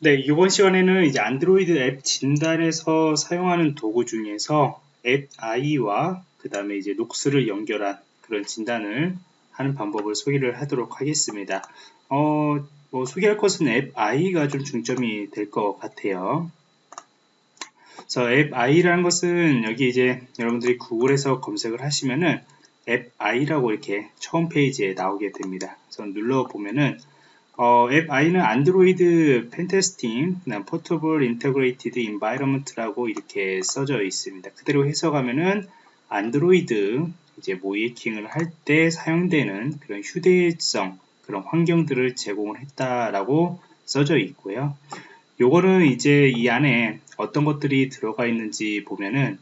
네, 이번 시간에는 이제 안드로이드 앱 진단에서 사용하는 도구 중에서 앱 I와 그 다음에 이제 녹스를 연결한 그런 진단을 하는 방법을 소개를 하도록 하겠습니다. 어, 뭐 소개할 것은 앱 I가 좀 중점이 될 것 같아요. 앱 I라는 것은 여기 이제 여러분들이 구글에서 검색을 하시면은 앱 I라고 이렇게 처음 페이지에 나오게 됩니다. 그래서 눌러 보면은 어, Appie는 Android Pentesting, Portable Integrated Environment라고 이렇게 써져 있습니다. 그대로 해석하면은 안드로이드 이제 모의해킹을 할 때 사용되는 그런 휴대성 그런 환경들을 제공을 했다라고 써져 있고요. 요거는 이제 이 안에 어떤 것들이 들어가 있는지 보면은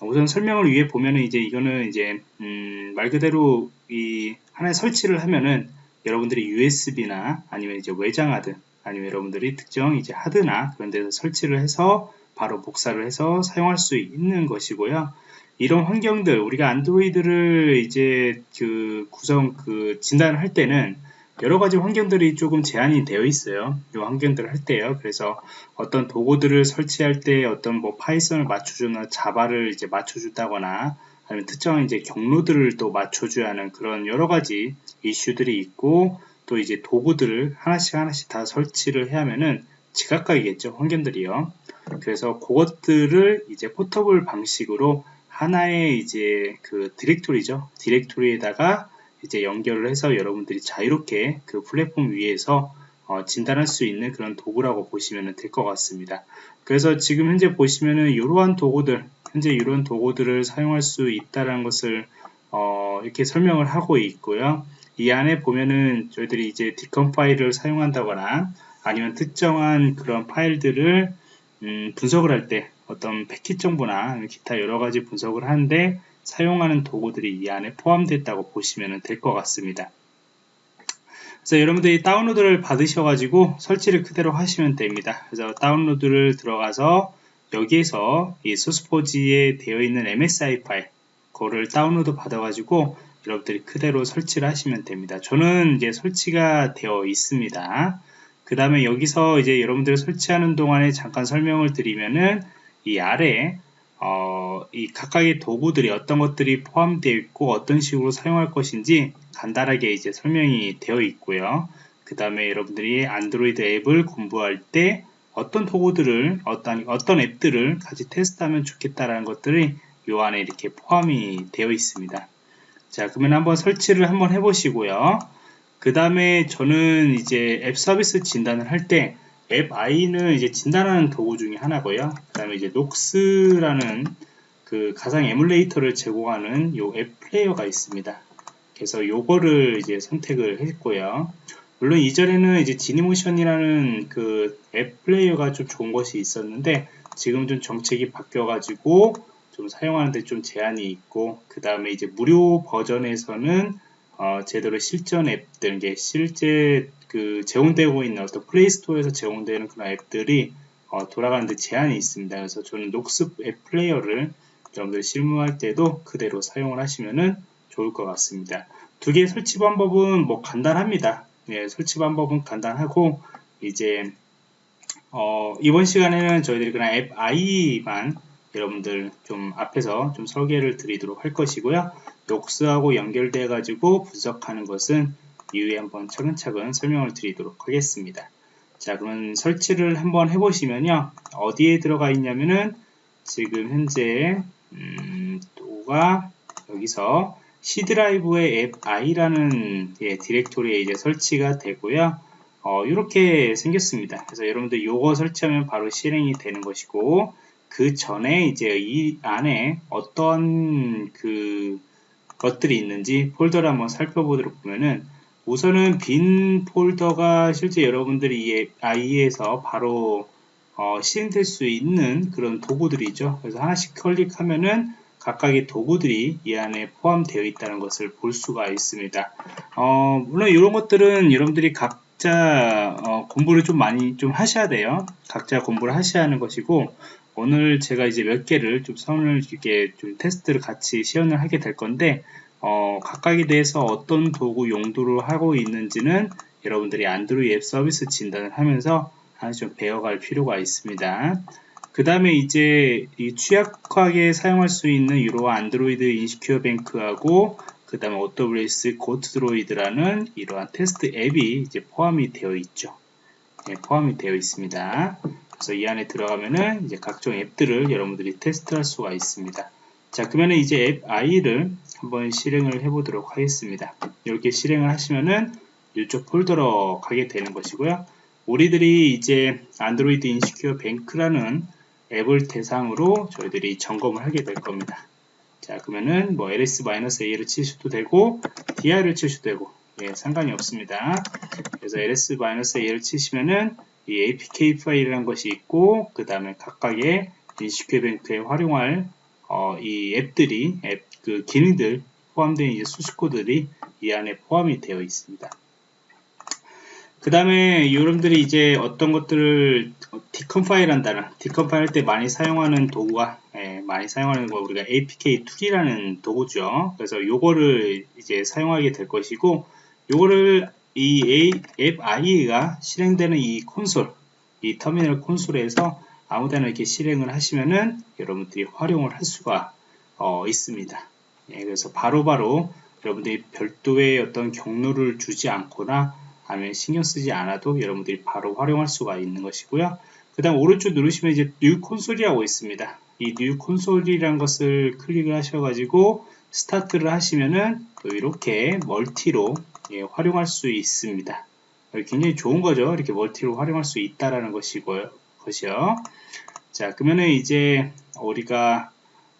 우선 설명을 위해 보면은 이제 이거는 이제 음, 말 그대로 이 하나의 설치를 하면은 여러분들이 USB나 아니면 이제 외장 하드 아니면 여러분들이 특정 이제 하드나 그런 데서 설치를 해서 바로 복사를 해서 사용할 수 있는 것이고요. 이런 환경들 우리가 안드로이드를 이제 그 구성 그 진단을 할 때는 여러 가지 환경들이 조금 제한이 되어 있어요. 이 환경들을 할 때요. 그래서 어떤 도구들을 설치할 때 어떤 뭐 Python을 맞춰주나 Java를 이제 맞춰준다거나 아니면 특정한 이제 경로들을 또 맞춰줘야 하는 그런 여러 가지 이슈들이 있고 또 이제 도구들을 하나씩 하나씩 다 설치를 해야 하면은 지각각이겠죠 환경들이요. 그래서 그것들을 이제 포터블 방식으로 하나의 이제 그 디렉토리죠. 디렉토리에다가 이제 연결을 해서 여러분들이 자유롭게 그 플랫폼 위에서 어, 진단할 수 있는 그런 도구라고 보시면 될 것 같습니다. 그래서 지금 현재 보시면은 이러한 도구들, 현재 이런 도구들을 사용할 수 있다는 것을 어, 이렇게 설명을 하고 있고요. 이 안에 보면은 저희들이 이제 디컴 파일을 사용한다거나 아니면 특정한 그런 파일들을 음, 분석을 할 때 어떤 패킷 정보나 기타 여러 가지 분석을 하는데 사용하는 도구들이 이 안에 포함됐다고 보시면 될 것 같습니다. 그래서 여러분들이 다운로드를 받으셔가지고 설치를 그대로 하시면 됩니다. 그래서 다운로드를 들어가서 여기에서 이 소스포지에 되어 있는 MSI 파일 그거를 다운로드 받아가지고 여러분들이 그대로 설치를 하시면 됩니다. 저는 이제 설치가 되어 있습니다. 그 다음에 여기서 이제 여러분들 설치하는 동안에 잠깐 설명을 드리면은 이 아래 어, 이 각각의 도구들이 어떤 것들이 포함되어 있고 어떤 식으로 사용할 것인지 간단하게 이제 설명이 되어 있고요. 그 다음에 여러분들이 안드로이드 앱을 공부할 때 어떤 도구들을 어떤 어떤 앱들을 같이 테스트하면 좋겠다라는 것들이 요 안에 이렇게 포함이 되어 있습니다. 자 그러면 한번 설치를 한번 해보시고요. 그 다음에 저는 이제 앱 서비스 진단을 할 때 앱 I는 이제 진단하는 도구 중에 하나고요. 그 다음에 이제 녹스라는 그 가상 에뮬레이터를 제공하는 요 앱 플레이어가 있습니다. 그래서 요거를 이제 선택을 했고요. 물론 이전에는 이제 Genymotion이라는 그 앱 플레이어가 좀 좋은 것이 있었는데 지금 좀 정책이 바뀌어가지고 좀 사용하는데 좀 제한이 있고 그 다음에 이제 무료 버전에서는 어, 제대로 실전 앱들, 이게 실제 그 제공되고 있는 어떤 Play Store에서 제공되는 그런 앱들이 어, 돌아가는데 제한이 있습니다. 그래서 저는 Nox 앱 플레이어를 여러분들 실무할 때도 그대로 사용을 하시면은 좋을 것 같습니다. 두 개의 설치 방법은 뭐 간단합니다. 예, 설치 방법은 간단하고 이제 어, 이번 시간에는 저희들이 그냥 앱 I만 여러분들 좀 앞에서 좀 설계를 드리도록 할 것이고요. 녹스하고 연결돼 가지고 분석하는 것은 이후에 한번 차근차근 설명을 드리도록 하겠습니다. 자 그러면 설치를 한번 해보시면요. 어디에 들어가 있냐면은 지금 현재 음, 또가 여기서 C 드라이브의 앱 i라는 예, 디렉토리에 이제 설치가 되고요. 어, 이렇게 생겼습니다. 그래서 여러분들 요거 설치하면 바로 실행이 되는 것이고 그 전에 이제 이 안에 어떤 그 것들이 있는지 폴더를 한번 살펴보도록 보면은 우선은 빈 폴더가 실제 여러분들이 이 IE에서 바로 어, 실행될 수 있는 그런 도구들이죠. 그래서 하나씩 클릭하면은 각각의 도구들이 이 안에 포함되어 있다는 것을 볼 수가 있습니다. 어, 물론 이런 것들은 여러분들이 각자 어, 공부를 좀 많이 좀 하셔야 돼요. 각자 공부를 하셔야 하는 것이고 오늘 제가 이제 몇 개를 좀 선을 이렇게 좀 테스트를 같이 시연을 하게 될 건데 어, 각각에 대해서 어떤 도구 용도로 하고 있는지는 여러분들이 안드로이드 앱 서비스 진단을 하면서 하나씩 좀 배워갈 필요가 있습니다. 그 다음에 이제 이 취약하게 사용할 수 있는 유로와 안드로이드 인시큐어 뱅크하고 그 다음에 OWS 고트드로이드라는 이러한 테스트 앱이 이제 포함이 되어 있죠. 네, 포함이 되어 있습니다. 그래서 이 안에 들어가면은 이제 각종 앱들을 여러분들이 테스트할 수가 있습니다. 자, 그러면 이제 앱 i를 한번 실행을 해 보도록 하겠습니다. 이렇게 실행을 하시면은 이쪽 폴더로 가게 되는 것이고요. 우리들이 이제 안드로이드 인시큐어 뱅크라는 앱을 대상으로 저희들이 점검을 하게 될 겁니다. 자, 그러면은 뭐 ls-a를 치셔도 되고 dir을 치셔도 되고 예, 상관이 없습니다. 그래서 ls-a를 치시면은 이 apk 파일이라는 것이 있고 그 다음에 각각의 InsecureBank에 활용할 어, 이 앱들이 앱 그 기능들 포함된 이제 소스 코드들이 이 안에 포함이 되어 있습니다. 그 다음에 여러분들이 이제 어떤 것들을 decompile 한다는 decompile 할 때 많이 사용하는 도구가 예, 많이 사용하는 거 우리가 apktool이라는 도구죠. 그래서 요거를 이제 사용하게 될 것이고 요거를 이 Appie가 실행되는 이 콘솔 이 터미널 콘솔에서 아무데나 이렇게 실행을 하시면은 여러분들이 활용을 할 수가 어, 있습니다. 예, 그래서 바로바로 바로 여러분들이 별도의 어떤 경로를 주지 않거나 아니면 신경 쓰지 않아도 여러분들이 바로 활용할 수가 있는 것이고요. 그 다음 오른쪽 누르시면 이제 New Console이라고 있습니다. 이 New Console이라는 것을 클릭을 하셔가지고 스타트를 하시면은 이렇게 멀티로 예, 활용할 수 있습니다. 굉장히 좋은 거죠. 이렇게 멀티로 활용할 수 있다라는 것이고요. 것이요. 자, 그러면은 이제 우리가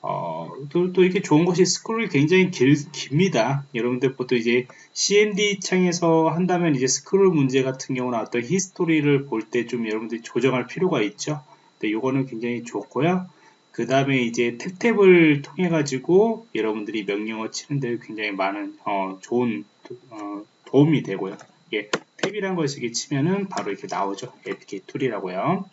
어, 또, 또 이렇게 좋은 것이 스크롤이 굉장히 길, 깁니다. 여러분들 보통 이제 CMD 창에서 한다면 이제 스크롤 문제 같은 경우는 어떤 히스토리를 볼 때 좀 여러분들이 조정할 필요가 있죠. 근데 요거는 굉장히 좋고요. 그 다음에 이제 탭탭을 통해 가지고 여러분들이 명령어 치는데 굉장히 많은 어, 좋은 어, 도움이 되고요. 예, 탭이란 것을 치면은 바로 이렇게 나오죠. apktool이라고요.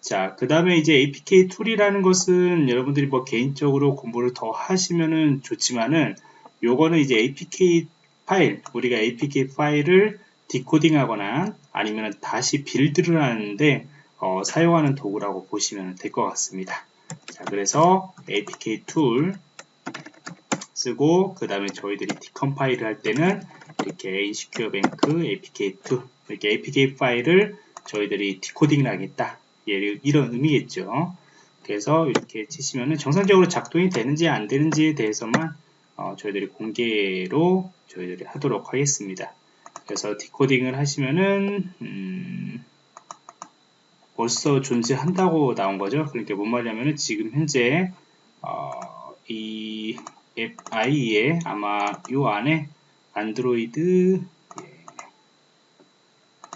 자, 그 다음에 이제 apktool이라는 것은 여러분들이 뭐 개인적으로 공부를 더 하시면은 좋지만은 요거는 이제 APK 파일, 우리가 APK 파일을 디코딩 하거나 아니면 다시 build를 하는데 어, 사용하는 도구라고 보시면 될 것 같습니다. 자, 그래서 apktool 쓰고 그 다음에 저희들이 decompile을 할 때는 이렇게 InsecureBank apktool 이렇게 APK 파일을 저희들이 디코딩을 하겠다 이런 의미겠죠. 그래서 이렇게 치시면은 정상적으로 작동이 되는지 안 되는지에 대해서만 어, 저희들이 공개로 저희들이 하도록 하겠습니다. 그래서 디코딩을 하시면은 음, 벌써 존재한다고 나온 거죠. 그러니까 뭔 말이냐면은 지금 현재 어, 이앱 IE 아마 요 안에 안드로이드 예,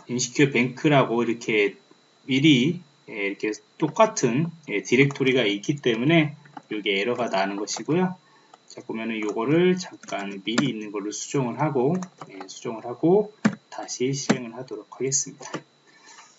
인시큐어 뱅크라고 이렇게 미리 예, 이렇게 똑같은 예, 디렉토리가 있기 때문에 이게 에러가 나는 것이고요. 자 보면은 이거를 잠깐 미리 있는 걸로 수정을 하고 예, 수정을 하고 다시 실행을 하도록 하겠습니다.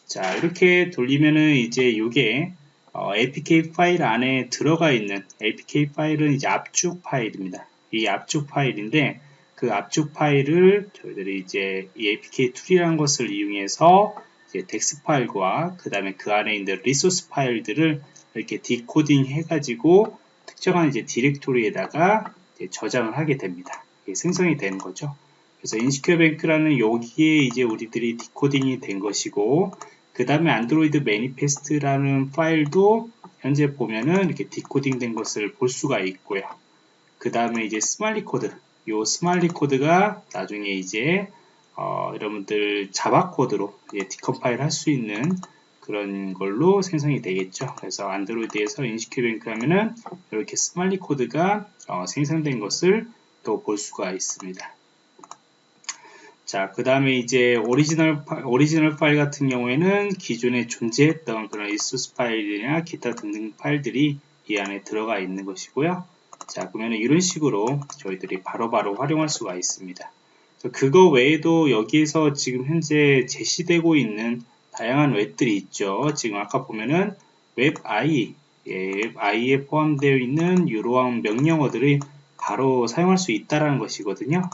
자 이렇게 돌리면은 이제 이게 어, APK 파일 안에 들어가 있는 APK 파일은 이제 압축 파일입니다. 이 압축 파일인데 그 압축 파일을 저희들이 이제 이 apktool이라는 것을 이용해서 dex 파일과 그 다음에 그 안에 있는 resource 파일들을 이렇게 디코딩 해가지고 특정한 이제 디렉토리에다가 이제 저장을 하게 됩니다. 생성이 되는 거죠. 그래서 InsecureBank라는 여기에 이제 우리들이 디코딩이 된 것이고 그 다음에 AndroidManifest라는 파일도 현재 보면은 이렇게 디코딩 된 것을 볼 수가 있고요. 그 다음에 이제 smali 코드 요 smali 코드가 나중에 이제 어, 여러분들 Java 코드로 decompile 할 수 있는 그런 걸로 생성이 되겠죠. 그래서 안드로이드에서 InsecureBank 하면은 이렇게 smali 코드가 어, 생성된 것을 또 볼 수가 있습니다. 자, 그 다음에 이제 오리지널, 파, 오리지널 파일 같은 경우에는 기존에 존재했던 그런 resource 파일이나 기타 등등 파일들이 이 안에 들어가 있는 것이고요. 자, 그러면 이런 식으로 저희들이 바로바로 바로 활용할 수가 있습니다. 그거 외에도 여기에서 지금 현재 제시되고 있는 다양한 웹들이 있죠. 지금 아까 보면은 Appie, 예, Appie에 포함되어 있는 이러한 명령어들이 바로 사용할 수 있다라는 것이거든요.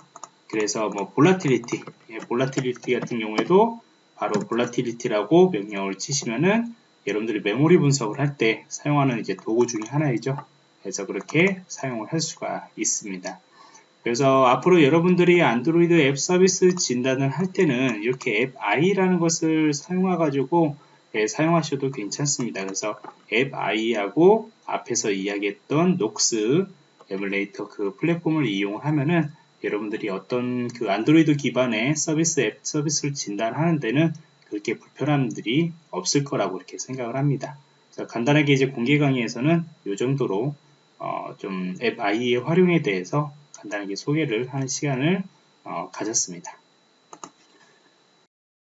그래서 뭐 volatility, 예, volatility 같은 경우에도 바로 volatility라고 명령어를 치시면은 여러분들이 메모리 분석을 할 때 사용하는 이제 도구 중에 하나이죠. 그래서 그렇게 사용을 할 수가 있습니다. 그래서 앞으로 여러분들이 안드로이드 앱 서비스 진단을 할 때는 이렇게 Appie라는 것을 사용해 가지고 예, 사용하셔도 괜찮습니다. 그래서 앱 i하고 앞에서 이야기했던 녹스 에뮬레이터 그 플랫폼을 이용하면은 여러분들이 어떤 그 안드로이드 기반의 서비스 앱 서비스를 진단하는 데는 그렇게 불편함들이 없을 거라고 이렇게 생각을 합니다. 그래서 간단하게 이제 공개 강의에서는 이 정도로 어, 좀앱 i의 활용에 대해서 간단하게 소개를 하는 시간을 어, 가졌습니다.